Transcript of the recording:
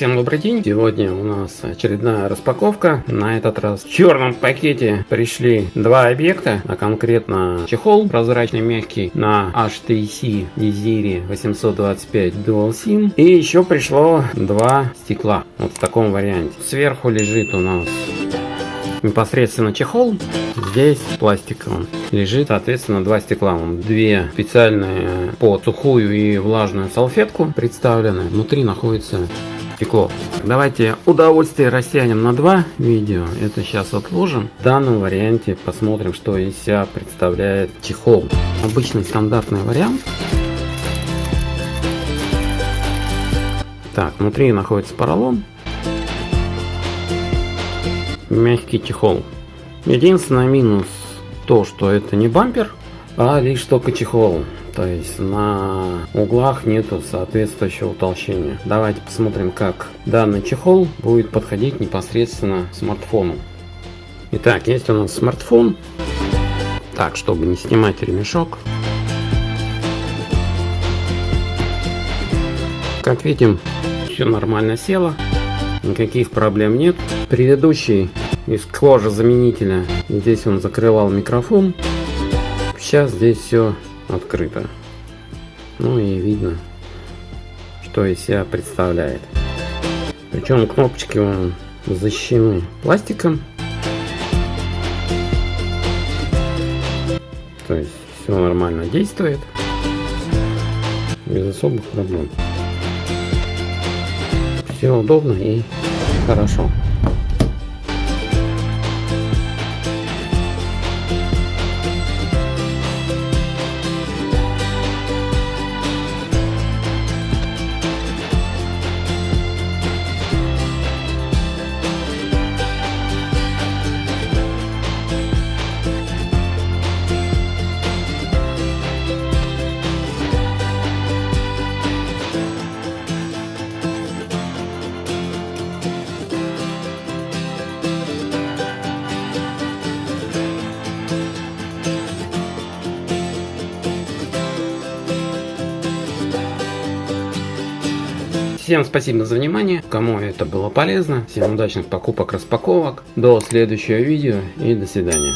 Всем добрый день! Сегодня у нас очередная распаковка. На этот раз в черном пакете пришли два объекта, а конкретно чехол прозрачный мягкий на HTC Desire 825 Dual SIM. И еще пришло два стекла вот в таком варианте. Сверху лежит у нас непосредственно чехол. Здесь пластиковым лежит, соответственно, два стекла. Две специальные по сухую и влажную салфетку представлены. Внутри находится стекло. Давайте удовольствие растянем на два видео. Это сейчас отложим. В данном варианте посмотрим, что из себя представляет чехол. Обычный стандартный вариант. Так, внутри находится поролон. Мягкий чехол. Единственный минус то, что это не бампер, а лишь только чехол. То есть на углах нету соответствующего утолщения. Давайте посмотрим, как данный чехол будет подходить непосредственно смартфону. Итак, есть у нас смартфон. Так, чтобы не снимать ремешок. Как видим, все нормально село. Никаких проблем нет. Предыдущий из кожи заменителя, здесь он закрывал микрофон. Сейчас здесь все открыто. Ну и видно, что из себя представляет. Причем кнопочки он защищены пластиком. То есть все нормально действует. Без особых проблем. Все удобно и хорошо. Всем спасибо за внимание, кому это было полезно. Всем удачных покупок, распаковок. До следующего видео и до свидания.